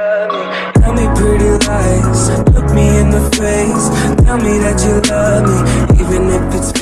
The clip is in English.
Tell me pretty lies, look me in the face. Tell me that you love me, even if it's